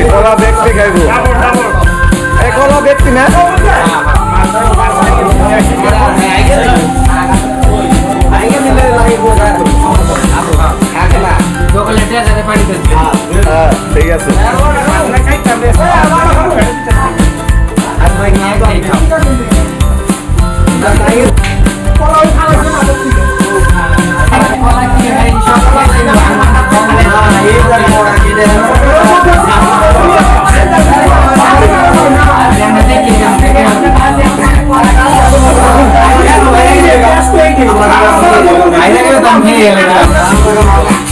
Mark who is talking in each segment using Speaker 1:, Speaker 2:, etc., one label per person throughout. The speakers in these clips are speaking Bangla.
Speaker 1: একলা ব্যক্তি খাইব। একলা ব্যক্তি হ্যাঁ, না ঠিক আছে।
Speaker 2: Ahí le quedó también, ¿verdad?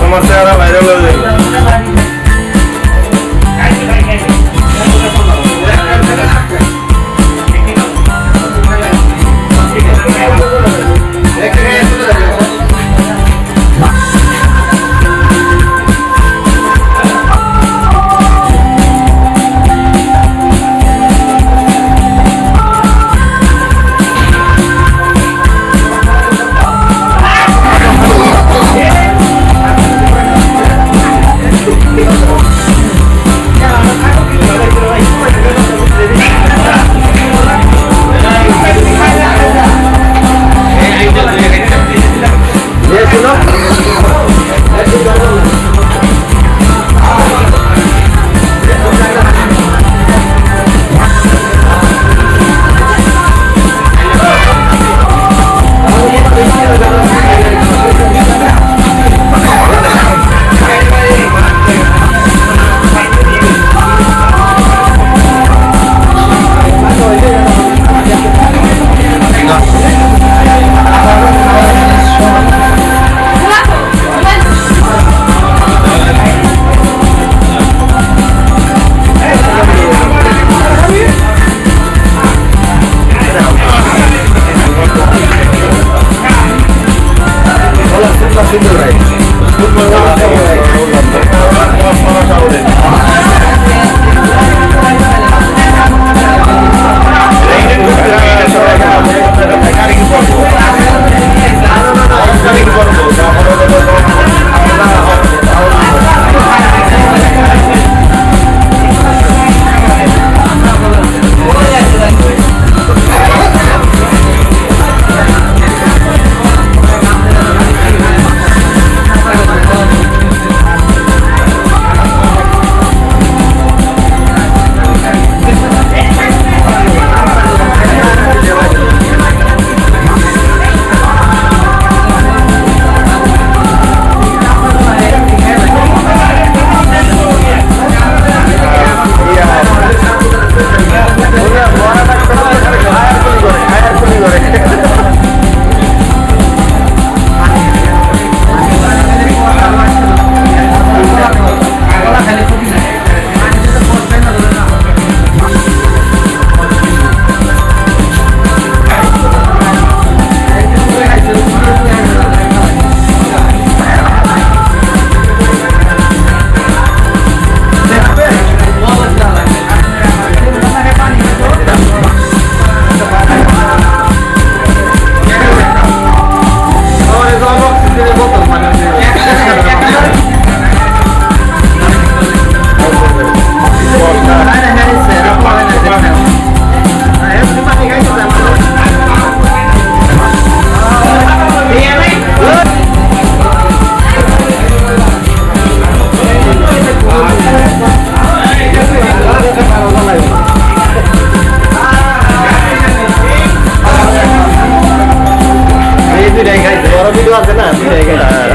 Speaker 1: তোমার চেহারা ভাইরাল হয়ে
Speaker 2: যাবে
Speaker 1: 希望真的很不一一个人。